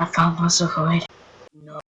I found myself a